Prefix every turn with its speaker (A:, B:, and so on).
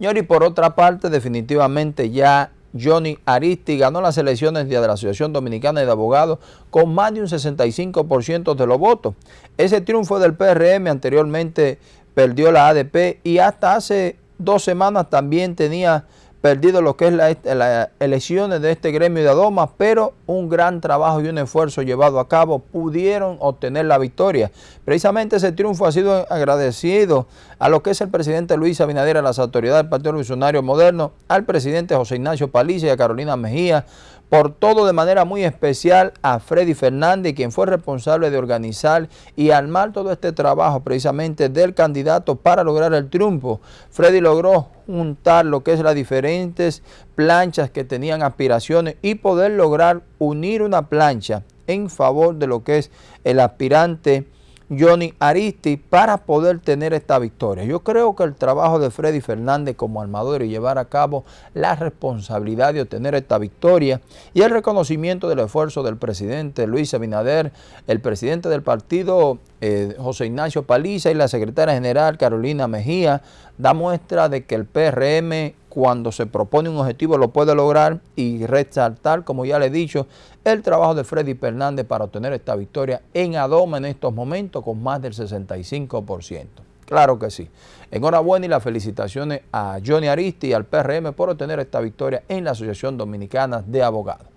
A: Y por otra parte, definitivamente ya Johnny Aristi ganó las elecciones de la Asociación Dominicana de Abogados con más de un 65% de los votos. Ese triunfo del PRM anteriormente perdió la ADP y hasta hace dos semanas también tenía perdido lo que es las la elecciones de este gremio de Adomas, pero un gran trabajo y un esfuerzo llevado a cabo pudieron obtener la victoria. Precisamente ese triunfo ha sido agradecido a lo que es el presidente Luis Abinader, a las autoridades del Partido Revolucionario Moderno, al presidente José Ignacio Paliza y a Carolina Mejía, por todo de manera muy especial a Freddy Fernández, quien fue responsable de organizar y armar todo este trabajo precisamente del candidato para lograr el triunfo. Freddy logró juntar lo que es las diferentes planchas que tenían aspiraciones y poder lograr unir una plancha en favor de lo que es el aspirante Johnny Aristi para poder tener esta victoria. Yo creo que el trabajo de Freddy Fernández como armador y llevar a cabo la responsabilidad de obtener esta victoria y el reconocimiento del esfuerzo del presidente Luis Abinader, el presidente del partido eh, José Ignacio Paliza y la secretaria general Carolina Mejía da muestra de que el PRM cuando se propone un objetivo lo puede lograr y resaltar, como ya le he dicho, el trabajo de Freddy Fernández para obtener esta victoria en Adoma en estos momentos con más del 65%. Claro que sí. Enhorabuena y las felicitaciones a Johnny Aristi y al PRM por obtener esta victoria en la Asociación Dominicana de Abogados.